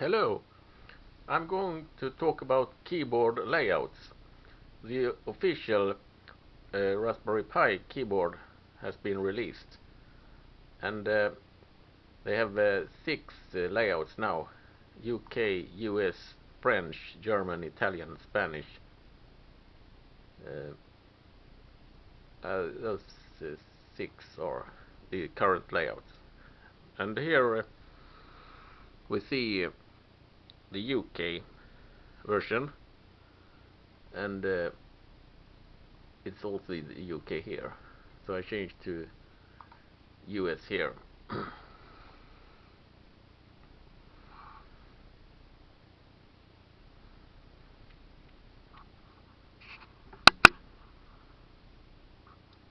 Hello, I'm going to talk about keyboard layouts. The official uh, Raspberry Pi keyboard has been released and uh, they have uh, six uh, layouts now UK, US, French, German, Italian, Spanish. Uh, uh, those six are the current layouts. And here we see the UK version. And uh, it's also the UK here. So I changed to US here.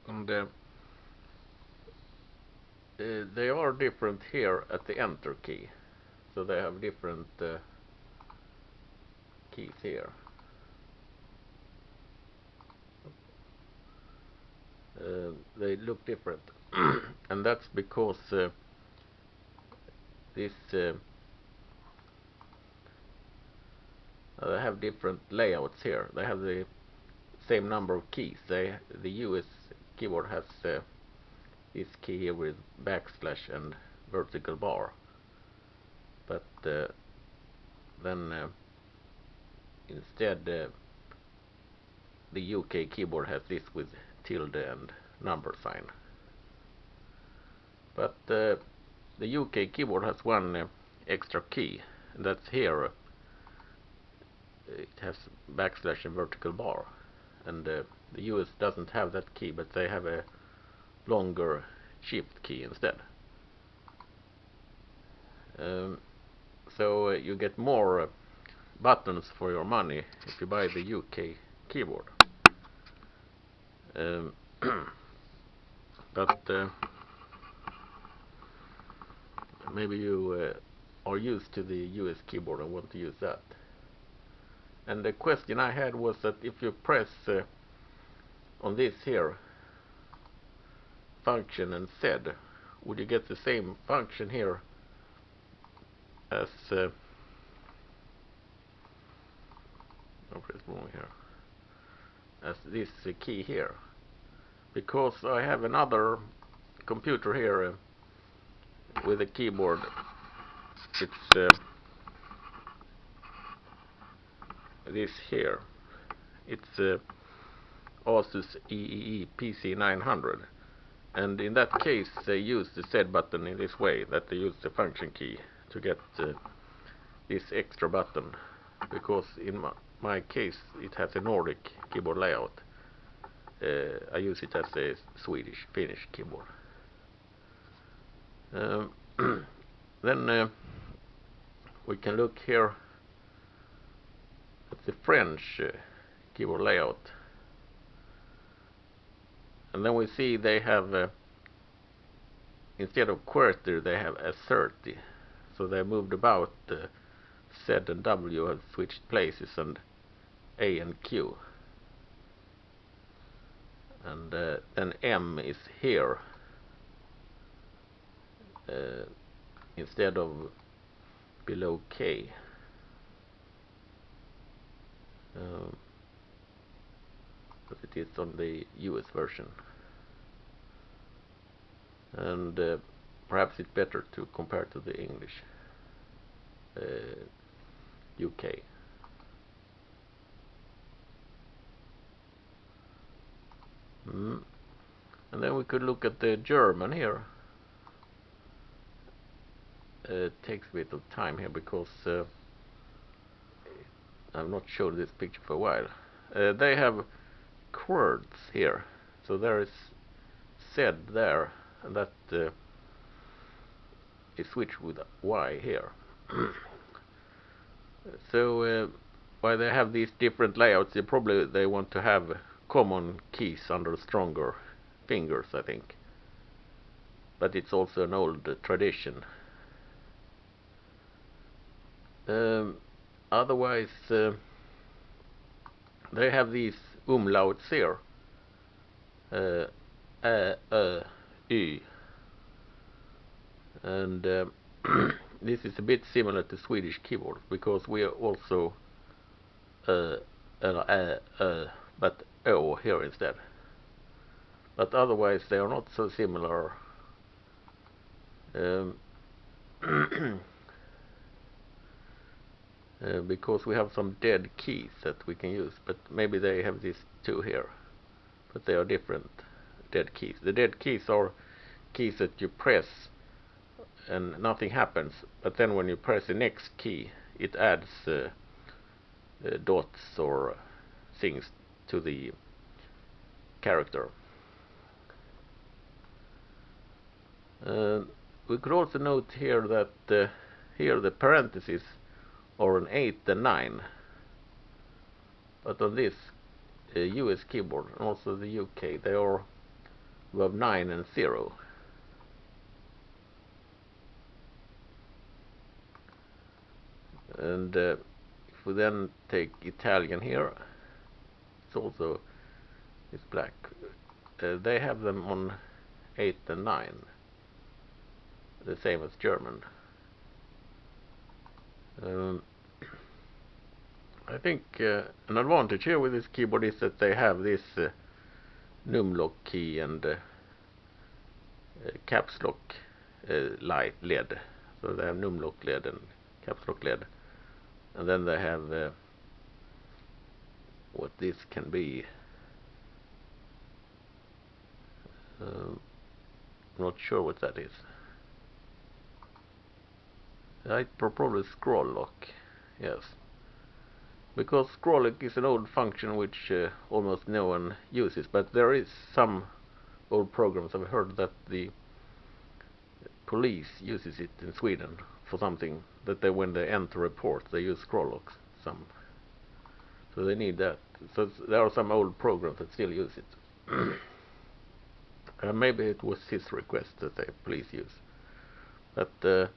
And uh, uh, they are different here at the enter key. So they have different uh, keys here. Uh, they look different. And that's because uh, this uh, they have different layouts here. They have the same number of keys. They the US keyboard has uh, this key here with backslash and vertical bar. But uh, then uh, instead uh, the UK keyboard has this with tilde and number sign. But uh, the UK keyboard has one uh, extra key. And that's here. It has backslash and vertical bar. And uh, the US doesn't have that key but they have a longer shift key instead. Um, so uh, you get more uh, buttons for your money if you buy the UK keyboard. Um, but uh, maybe you uh, are used to the US keyboard and want to use that. And the question I had was that if you press uh, on this here function and Z would you get the same function here as uh, I'll press here. As this uh, key here. Because I have another computer here uh, with a keyboard. It's uh, this here. It's uh, Asus EEE PC900 and in that case they use the Z button in this way that they use the function key to get uh, this extra button. Because in my, my, case it has a Nordic keyboard layout. Uh, I use it as a Swedish Finnish keyboard. Um, then uh, we can look here at the French uh, keyboard layout. And then we see they have uh, instead of QWERTY they have a 30 so they moved about uh, Z and W have switched places and A and Q. And uh, then M is here. Uh, instead of below K. Um, it is on the US version. And uh, perhaps it's better to compare to the English uh, UK mm. and then we could look at the German here. Uh, it takes a bit of time here because uh, I've not showed this picture for a while. Uh, they have QWERTZ here. So there is Z there and that uh, is switched with Y here. So uh, why they have these different layouts they probably they want to have common keys under stronger fingers I think. But it's also an old tradition. Um, otherwise uh, they have these umlauts here. Uh, ä, and uh, this is a bit similar to Swedish keyboard because we are also uh, uh, but O here instead. But otherwise they are not so similar. Um, uh, because we have some dead keys that we can use, but maybe they have these two here, but they are different dead keys. The dead keys are keys that you press and nothing happens, but then when you press the next key, it adds uh, uh, dots or things to the character. Uh, we could also note here that uh, here the parentheses are an 8 and 9 but on this uh, US keyboard and also the UK they are above 9 and 0 and uh, if we then take Italian here it's also it's black. Uh, they have them on 8 and 9 the same as German. Um, I think uh, an advantage here with this keyboard is that they have this uh, numlock key and uh, uh caps lock uh, light LED. So they have numlock LED and caps lock LED. And then they have uh, what this can be. Um, not sure what that is. I probably scroll lock yes. Because scroll lock is an old function which uh, almost no one uses but there is some old programs. I've heard that the police uses it in Sweden for something that they when they enter reports they use scroll locks some so they need that. So there are some old programs that still use it. Uh, maybe it was his request that they please use. But uh,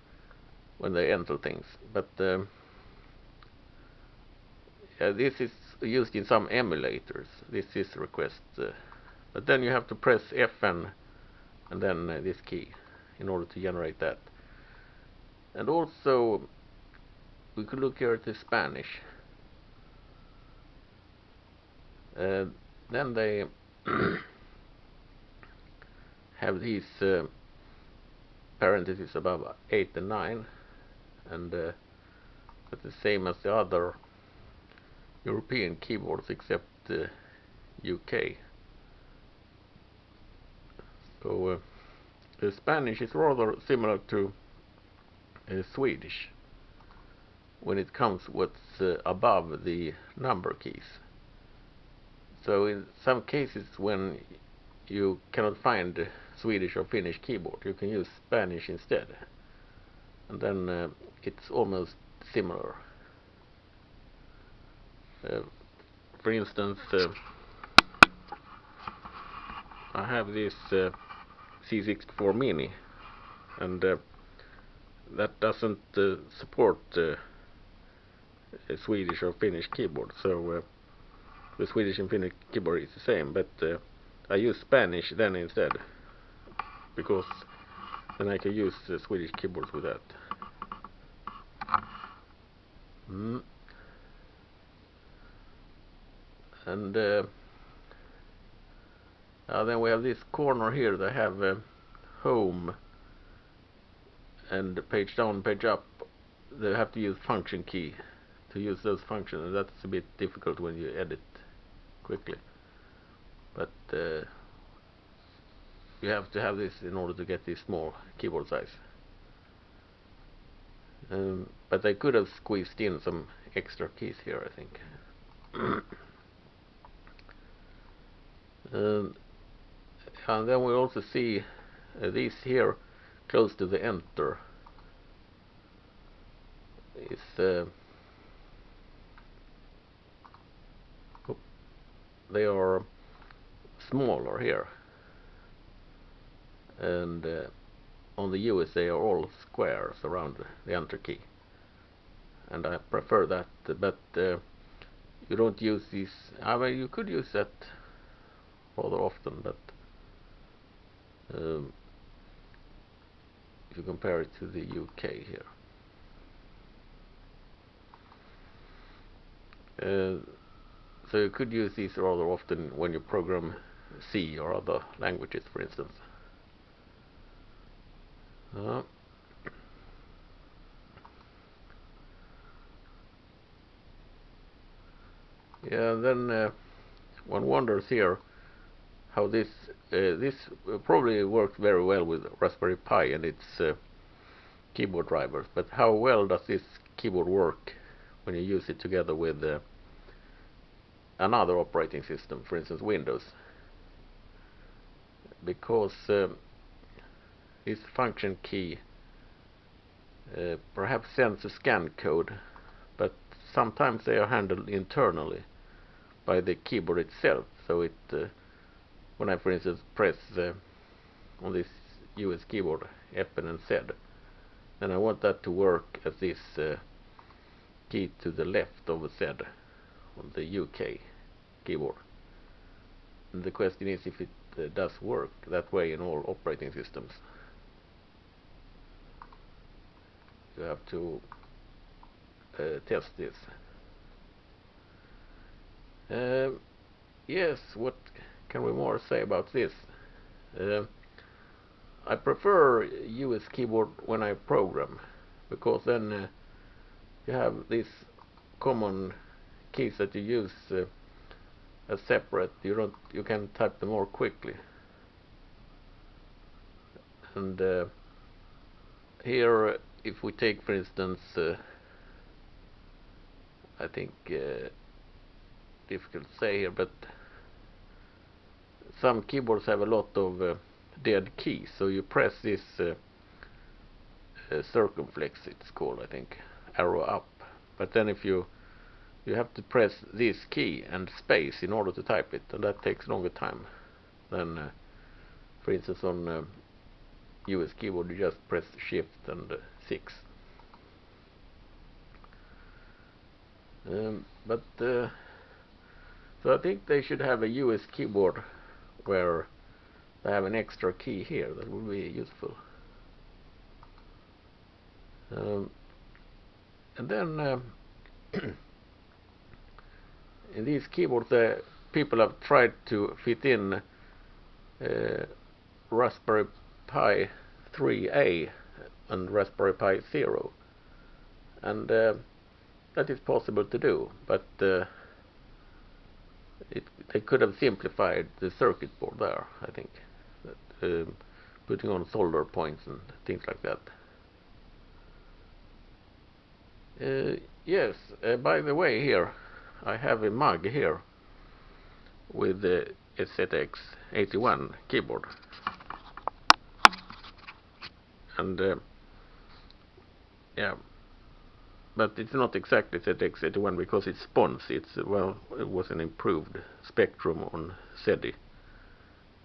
when they enter things. But um, yeah, this is used in some emulators. This is request uh, but then you have to press FN and then uh, this key in order to generate that. And also we could look here at the Spanish uh, then they have these uh, parentheses above 8 and 9 and uh, it's the same as the other European keyboards except the UK so uh, the Spanish is rather similar to uh, Swedish when it comes what's uh, above the number keys so in some cases when you cannot find Swedish or Finnish keyboard you can use Spanish instead. And then uh, it's almost similar. Uh, for instance uh, I have this uh, C64 Mini and uh, that doesn't uh, support Swedish or Finnish keyboard. So the Swedish and Finnish keyboard is the same but I use Spanish then instead because then I can use the Swedish keyboards with that. Mm. And uh, uh, then we have this corner here that have uh, home and page down, page up. They have to use function key to use those functions, and that's a bit difficult when you edit quickly. But uh, you have to have this in order to get this small keyboard size um, but I could have squeezed in some extra keys here I think um, and then we also see uh, these here close to the enter is uh, they are smaller here. And uh, on the US they are all squares around the enter key and I prefer that but uh, you don't use these I mean you could use that rather often but um, if you compare it to the UK here. Uh, so you could use these rather often when you program C or other languages, for instance. Uh, yeah, then uh, one wonders here how this uh, this probably works very well with Raspberry Pi and its uh, keyboard drivers, but how well does this keyboard work when you use it together with uh, another operating system, for instance Windows? Because um, this function key uh, perhaps sends a scan code, but sometimes they are handled internally by the keyboard itself. So it, uh, when I, for instance, press uh, on this US keyboard Fn and Z, then I want that to work as this uh, key to the left of Z on the UK keyboard. The question is if it uh, does work that way in all operating systems. You have to uh, test this. Um, yes, what can we more say about this? Uh, I prefer US keyboard when I program because then uh, you have these common keys that you use uh, as separate. You don't you can type them more quickly. And uh, here, if we take, for instance, uh, I think uh, difficult to say here, but some keyboards have a lot of uh, dead keys. So you press this uh, uh, circumflex, it's called, I think, arrow up. But then if you you have to press this key and space in order to type it, and that takes longer time than, uh, for instance, on US keyboard you just press Shift and 6. Um, but uh, so I think they should have a US keyboard where they have an extra key here that would be useful. Um, and then uh, in these keyboards uh, people have tried to fit in uh, Raspberry Pi 3A and Raspberry Pi Zero and uh, that is possible to do but uh, it, they could have simplified the circuit board there, I think. Um, putting on solder points and things like that. Uh, yes, uh, by the way here, I have a mug here with the ZX81 keyboard. And uh, yeah, but it's not exactly ZX81 because it's SPONS. It's well, it was an improved Spectrum on SEDI.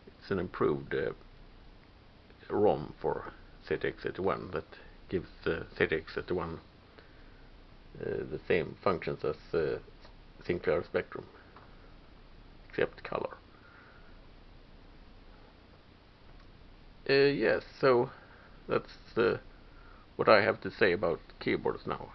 It's an improved uh, ROM for ZX81 that gives uh, ZX81 uh, the same functions as uh, Sinclair Spectrum, except color. Uh, yes, so that's uh, what I have to say about keyboards now.